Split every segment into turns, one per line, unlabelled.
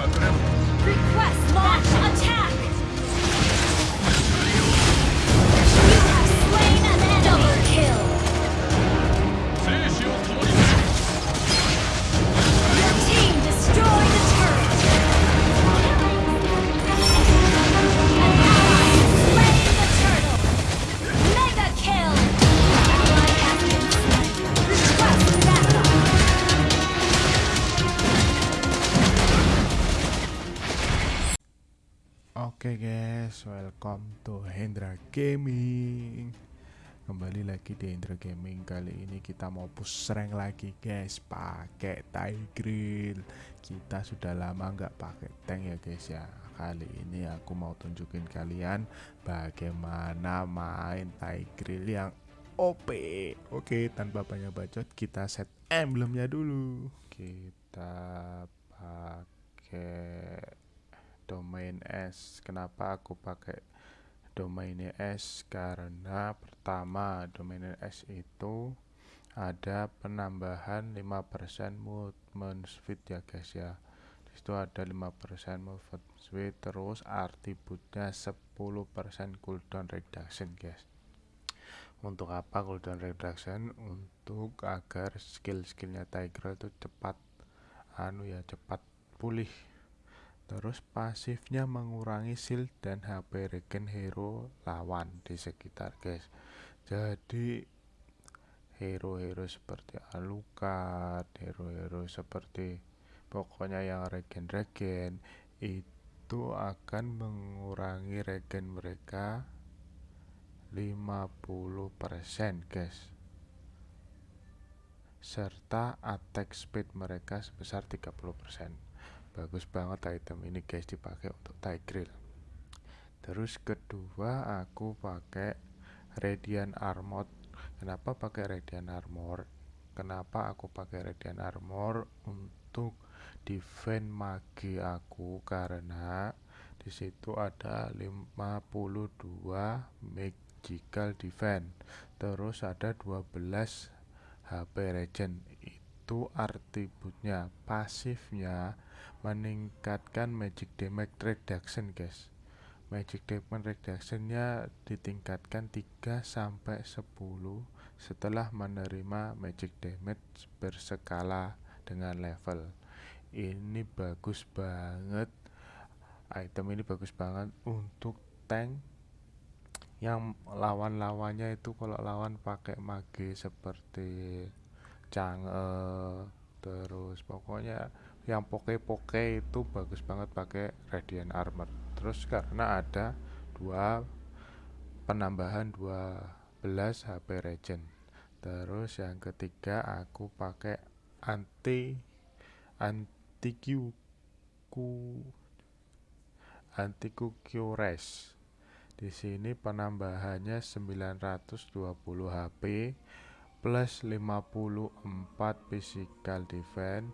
Pas
Oke guys, welcome to Hendra Gaming. Kembali lagi di Hendra Gaming. Kali ini kita mau push rank lagi guys. Pakai Tigreal Kita sudah lama nggak pakai tank ya guys ya. Kali ini aku mau tunjukin kalian Bagaimana main Tigreal yang OP Oke, tanpa banyak bacot Kita set emblemnya dulu. Kita pakai domain S. Kenapa aku pakai domain S? Karena pertama domain S itu ada penambahan 5% movement speed ya guys ya. Di situ ada 5% movement speed terus atributnya 10% cooldown reduction guys. Untuk apa cooldown reduction? Untuk agar skill-skillnya Tiger itu cepat anu ya cepat pulih Terus pasifnya mengurangi shield dan HP regen hero lawan di sekitar guys. Jadi hero-hero seperti Alucard, hero-hero seperti pokoknya yang regen-regen itu akan mengurangi regen mereka 50% guys. Serta attack speed mereka sebesar 30% bagus banget item ini guys dipakai untuk Tigreal terus kedua aku pakai Radiant Armor kenapa pakai Radiant Armor kenapa aku pakai Radiant Armor untuk defend magi aku? Karena di situ ada 52 magical defense terus ada 12 HP regen itu atributnya pasifnya meningkatkan magic damage reduction guys. Magic damage reductionnya ditingkatkan 3 sampai 10 setelah menerima magic damage berskala dengan level. Ini bagus banget. Item ini bagus banget untuk tank. Yang lawan-lawannya itu kalau lawan pakai mage seperti Chang'e terus pokoknya yang poke-poke itu bagus banget pakai radiant armor terus karena ada dua penambahan 12 HP regen. Terus yang ketiga aku pakai anti anti Q anti Cures di sini penambahannya 920 HP plus 54 physical defense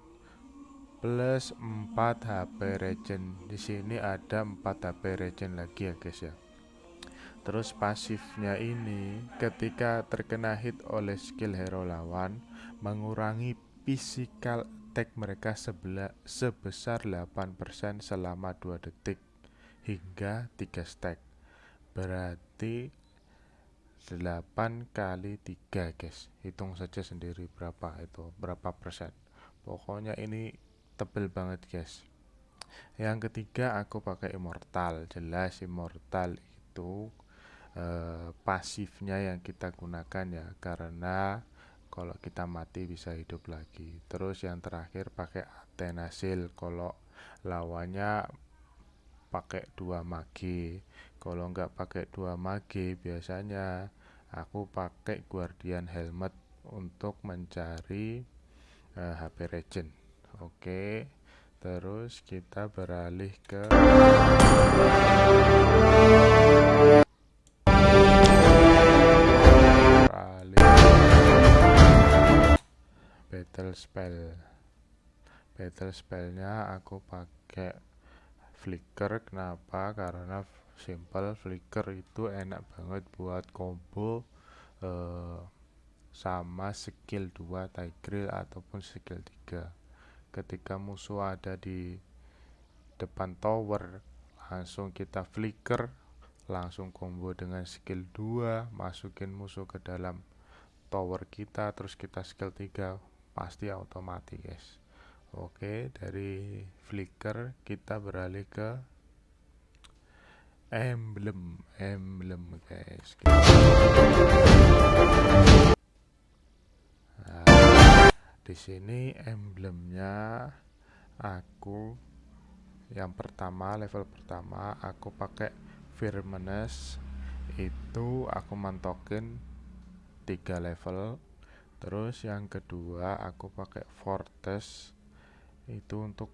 plus 4 HP regen. Di sini ada 4 HP regen lagi ya guys ya. Terus pasifnya ini ketika terkena hit oleh skill hero lawan mengurangi physical attack mereka sebesar 8% selama 2 detik hingga 3 stack. Berarti 8 kali 3 guys. Hitung saja sendiri berapa itu, berapa persen. Pokoknya ini tebel banget guys. Yang ketiga aku pakai immortal. Jelas immortal itu eh, pasifnya yang kita gunakan ya karena kalau kita mati bisa hidup lagi. Terus yang terakhir pakai Atenasil kalau lawannya pakai dua magi kalau nggak pakai dua magi biasanya aku pakai guardian helmet untuk mencari uh, eh, HP regen Oke, terus kita beralih ke beralih battle spell. Battle spellnya aku pakai flicker. Kenapa? Karena simple flicker itu enak banget buat combo uh, sama skill 2 Tigreal ataupun skill 3 ketika musuh ada di depan tower langsung kita flicker langsung combo dengan skill 2 masukin musuh ke dalam tower kita terus kita skill 3 pasti otomatis. Guys oke dari flicker kita beralih ke emblem emblem guys. Nah, di sini emblemnya aku yang pertama level pertama aku pakai firmness itu aku mantokin tiga level. Terus yang kedua aku pakai fortress itu untuk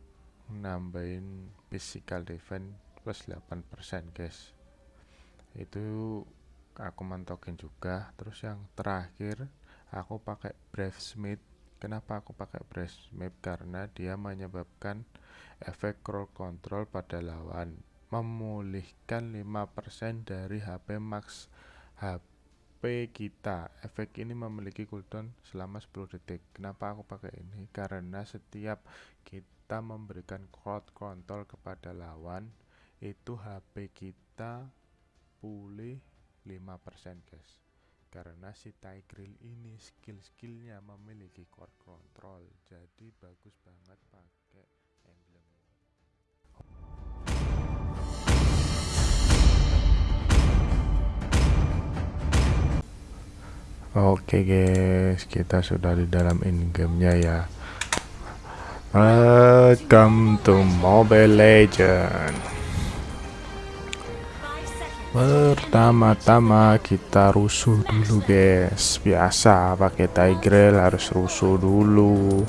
nambahin physical defense plus 8% guys. Itu aku mantokin juga. Terus yang terakhir aku pakai brave smith. Kenapa aku pakai brave smith? Karena dia menyebabkan efek crowd control pada lawan. Memulihkan 5% dari HP max HP kita. Efek ini memiliki cooldown selama 10 detik. Kenapa aku pakai ini? Karena setiap kita memberikan crowd control kepada lawan itu HP kita pulih 5% guys karena si Tigreal ini skill-skillnya memiliki core control jadi bagus banget pakai emblem Oke guys, kita sudah di dalam in-game-nya ya. Welcome to Mobile Legend. Pertama-tama kita rusuh dulu guys. Biasa pakai Tigreal harus rusuh dulu.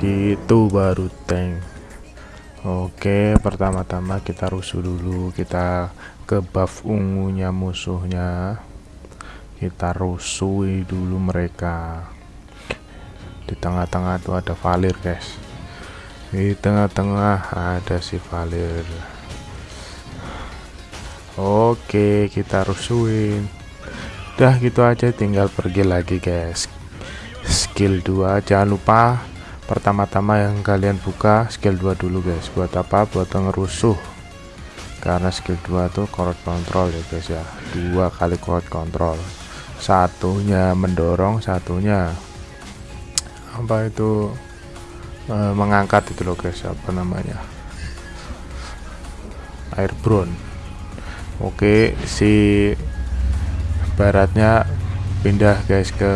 Gitu baru tank. Oke pertama-tama kita rusuh dulu. Kita ke buff ungunya musuhnya. Kita rusui dulu mereka. Di tengah-tengah tuh ada Valir guys. Di tengah-tengah ada si Valir Oke kita rusuin udah gitu aja tinggal pergi lagi guys. Skill 2 jangan lupa pertama-tama yang kalian buka skill 2 dulu guys. Buat apa? Buat ngerusuh. Karena skill 2 tuh crowd control ya guys ya. Dua kali crowd control. Satunya mendorong satunya apa itu e, mengangkat itu loh guys apa namanya? Air oke si baratnya pindah guys ke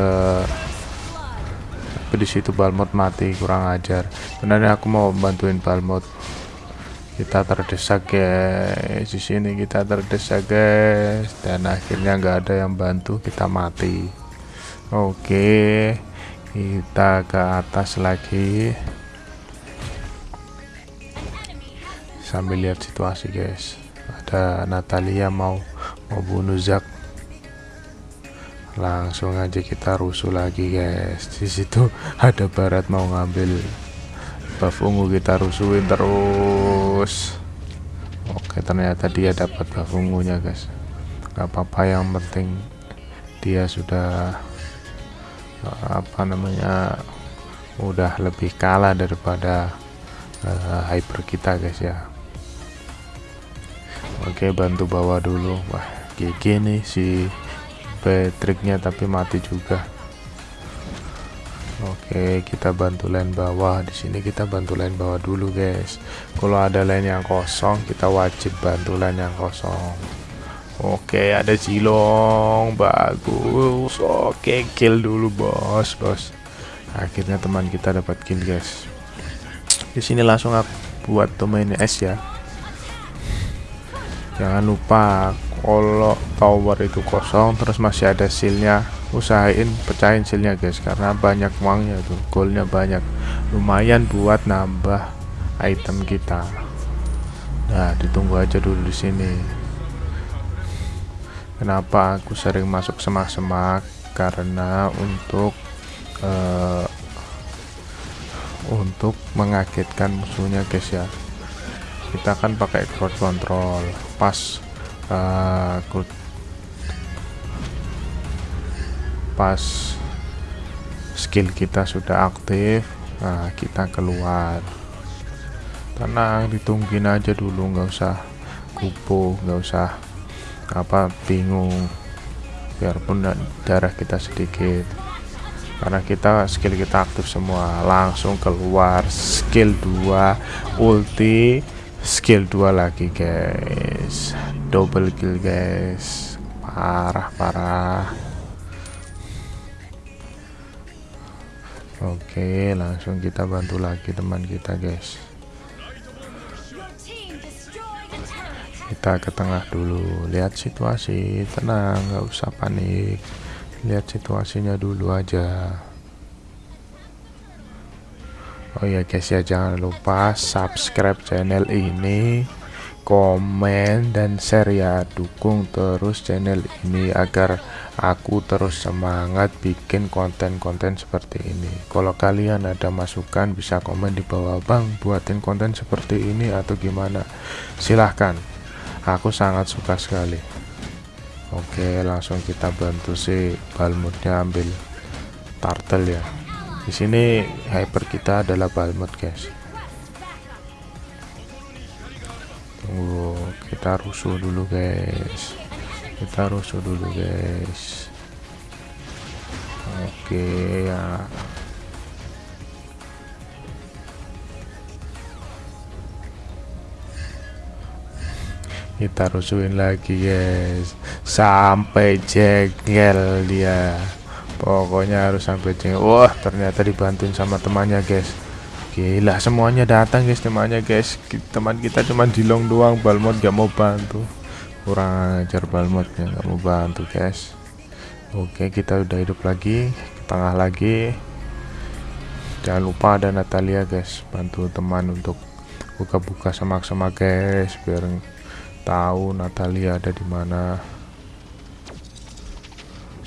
tapi di situ Balmot mati kurang ajar. Sebenarnya aku mau bantuin Balmot kita terdesak guys di sini kita terdesak guys dan akhirnya nggak ada yang bantu kita mati. Oke kita ke atas lagi. Sambil lihat situasi guys ada Natalia mau mau bunuh Zack langsung aja kita rusuh lagi guys. Di situ ada barat mau ngambil buff ungu kita rusuhin terus. Oke ternyata dia dapat buff ungunya guys. Gak apa-apa yang penting dia sudah apa namanya udah lebih kalah daripada uh, hyper kita guys ya Oke bantu bawa dulu. Wah GG nih si Patricknya tapi mati juga. Oke kita bantu line bawah. Di sini kita bantu line bawah dulu guys. Kalau ada line yang kosong kita wajib bantu line yang kosong. Oke ada silong bagus. Oke kill dulu bos bos. Akhirnya teman kita dapat kill guys. Di sini langsung aku buat domain S ya jangan lupa kalau tower itu kosong terus masih ada sealnya usahain pecahin sealnya guys karena banyak uangnya tuh goldnya banyak. Lumayan buat nambah item kita. Nah ditunggu aja dulu di sini. Kenapa aku sering masuk semak-semak? Karena untuk uh, untuk mengagetkan musuhnya guys ya. Kita kan pakai crowd control pas uh, pas skill kita sudah aktif nah kita keluar. Tenang ditungguin aja dulu nggak usah kupu nggak usah apa bingung. Biarpun da- darah kita sedikit. Karena kita skill kita aktif semua. Langsung keluar skill 2 ulti skill 2 lagi guys. Double kill guys. Parah parah. Oke langsung kita bantu lagi teman kita guys. Kita ke tengah dulu. Lihat situasi. Tenang nggak usah panik. Lihat situasinya dulu aja oh ya guys ya jangan lupa subscribe channel ini komen dan share ya. Dukung terus channel ini agar aku terus semangat bikin konten-konten seperti ini. Kalau kalian ada masukan bisa komen di bawah. Bang buatin konten seperti ini atau gimana? Silahkan. Aku sangat suka sekali. Oke langsung kita bantu si balmutnya ambil turtle ya di sini hyper kita adalah balmut guys. Tunggu kita rusuh dulu guys. Kita rusuh dulu guys. Oke ya. Kita rusuhin lagi guys. Sampai jengkel dia pokoknya harus sampai jengkel wah ternyata dibantuin sama temannya guys. Gila semuanya datang guys temannya guys. Teman kita cuma dilong doang balmot gak mau bantu. Kurang ajar balmotnya gak mau bantu guys. Oke kita udah hidup lagi ke tengah lagi. Jangan lupa ada Natalia guys bantu teman untuk buka-buka semak-semak guys biar tahu Natalia ada di mana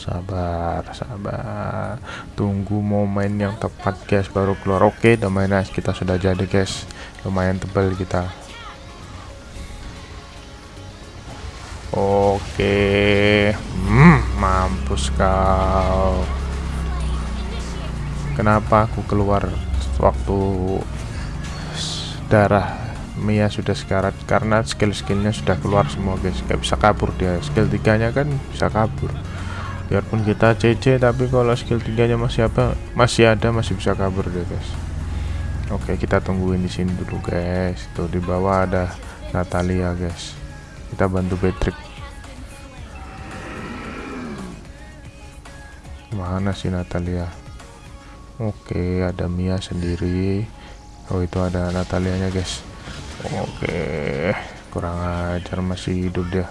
sabar sabar. Tunggu momen yang tepat guys baru keluar. Oke domain nice kita sudah jadi guys. Lumayan tebal kita. Oke. Hmm, mampus kau. Kenapa aku keluar waktu darah Mia sudah sekarat? Karena skill-skillnya sudah keluar semua guys. Gak bisa kabur dia. Skill tiganya kan bisa kabur biarpun kita CC tapi kalau skill tiganya masih apa masih ada masih bisa kabur dia guys. Oke kita tungguin di sini dulu guys. Tuh di bawah ada Natalia guys. Kita bantu Patrick. Mana sih Natalia? Oke ada Mia sendiri. Oh itu ada Natalianya guys. Oke, kurang ajar masih hidup dia.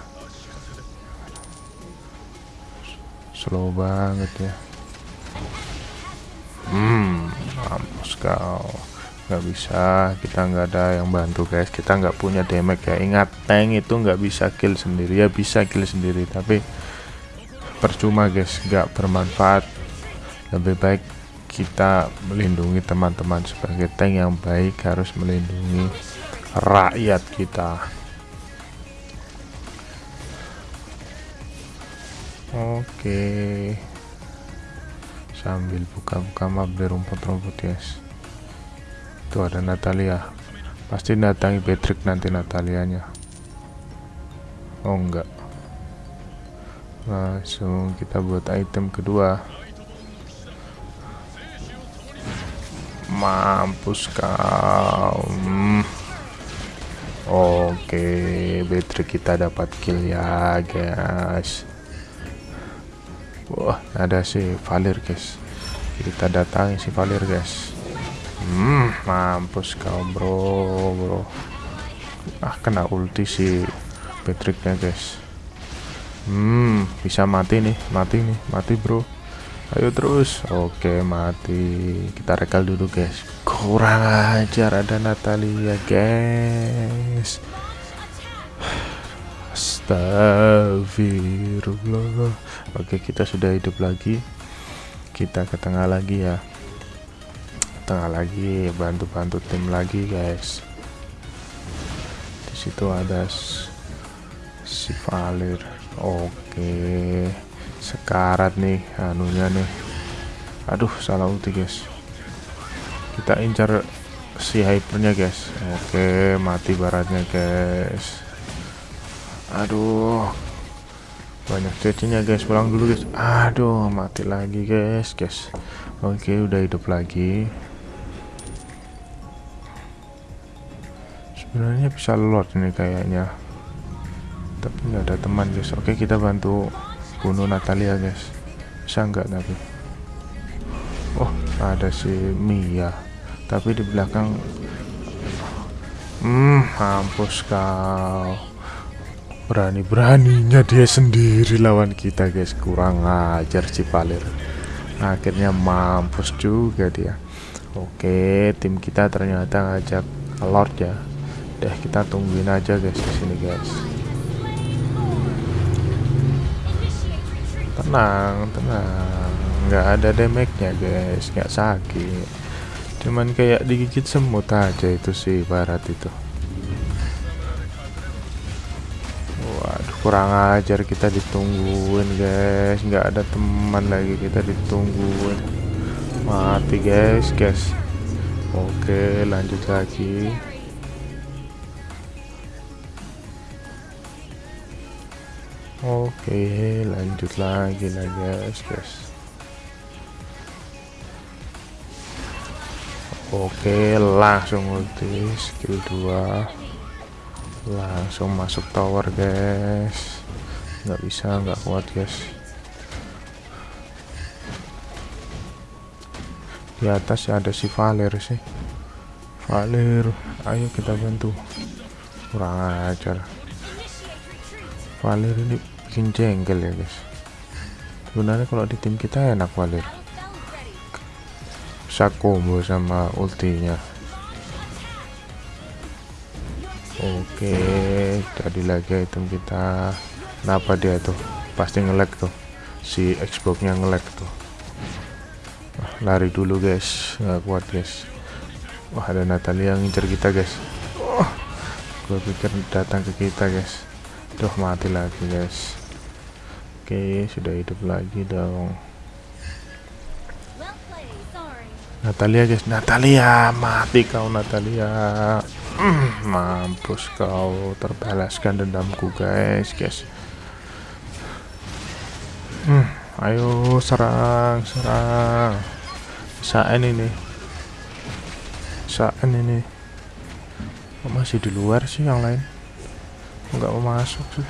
Slow banget ya. Hmm, mampus kau. Nggak bisa, kita nggak ada yang bantu guys. Kita nggak punya damage ya. Ingat, tank itu nggak bisa kill sendiri ya, bisa kill sendiri, tapi percuma guys, nggak bermanfaat. Lebih baik kita melindungi teman-teman sebagai tank yang baik harus melindungi rakyat kita oke. Sambil buka-buka map di rumput-rumput guys itu ada Natalia. Pasti datangi Patrick nanti Natalianya. Oh enggak. Langsung kita buat item kedua. Mampus kau. Hmm. Oke, battery kita dapat kill ya, guys. Wah, ada si Valir, guys. Kita datangi si Valir, guys. Hmm, mampus kau, bro, bro. Ah, kena ulti si Patricknya, guys. Hmm, bisa mati nih, mati nih, mati, bro. Ayo terus. Oke, mati. Kita rekal dulu, guys. Kurang ajar ada Natalia, guys. Astagfirullah. Oke, kita sudah hidup lagi. Kita ke tengah lagi ya. Tengah lagi, bantu-bantu tim lagi, guys. Di situ ada si Valir. Oke sekarat nih anunya nih aduh salah ulti guys kita incar si hypernya guys oke mati baratnya guys aduh. Banyak cecinya guys. Pulang dulu guys. Aduh mati lagi guys guys. Oke udah hidup lagi. Sebenarnya bisa lord ini kayaknya. Tapi nggak ada teman guys. Oke kita bantu bunuh Natalia guys. Bisa nggak tapi oh ada si Mia. Tapi di belakang hmm mampus kau berani-beraninya dia sendiri lawan kita guys. Kurang ajar si Valer. Akhirnya mampus juga dia. Oke tim kita ternyata ngajak Lord ya. Deh kita tungguin aja guys di sini guys. Tenang tenang. Nggak ada damage nya guys. Nggak sakit. Cuman kayak digigit semut aja itu sih barat itu kurang ajar kita ditungguin guys. Nggak ada teman lagi kita ditungguin. Mati guys guys. Oke lanjut lagi. Oke lanjut lagi lah guys guys. Oke langsung ulti skill 2 langsung masuk tower guys. Nggak bisa nggak kuat guys. Di atas ada si Valer sih. Valer ayo kita bantu. Kurang ajar. Valer ini bikin jengkel ya guys. Sebenarnya kalau di tim kita enak Valer. Bisa combo sama ultinya oke jadi lagi item kita. Kenapa dia tuh pasti ngelek tuh. Si Xbox nya ngelek tuh. Wah, lari dulu guys. Nggak kuat guys. Wah ada Natalia yang ngincer kita guys. Oh, gue pikir datang ke kita guys. Tuh mati lagi guys. Oke sudah hidup lagi dong. Natalia guys. Natalia mati kau Natalia mm, mampus kau terbalaskan dendamku guys guys. Mm, ayo serang serang. Saat ini? Saat ini? Oh, masih di luar sih yang lain? Nggak mau masuk sih?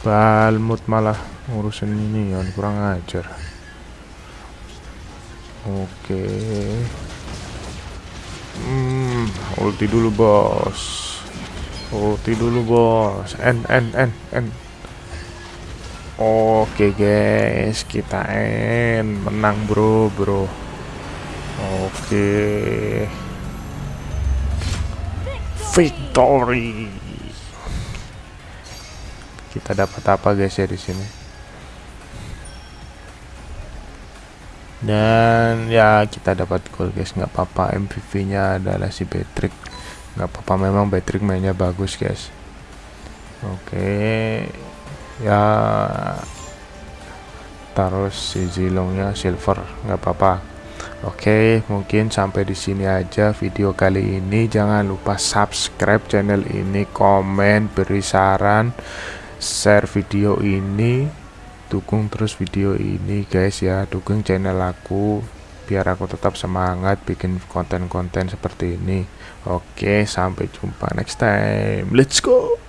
Balmut malah ngurusin ini ya kurang ajar. Oke. Hmm, ulti dulu, Bos. Ulti dulu, Bos. N N N N. Oke, guys, kita N menang, Bro, Bro. Oke. Victory. Kita dapat apa, guys, ya di sini? Dan ya kita dapat gol guys nggak apa-apa MVP nya adalah si Patrick. Nggak apa-apa memang Patrick mainnya bagus guys. Oke ya taruh si zilongnya silver nggak apa-apa. Oke, mungkin sampai di sini aja video kali ini. Jangan lupa subscribe channel ini, komen, beri saran, share video ini dukung terus video ini guys ya. Dukung channel aku biar aku tetap semangat bikin konten-konten seperti ini. Oke sampai jumpa next time. Let's go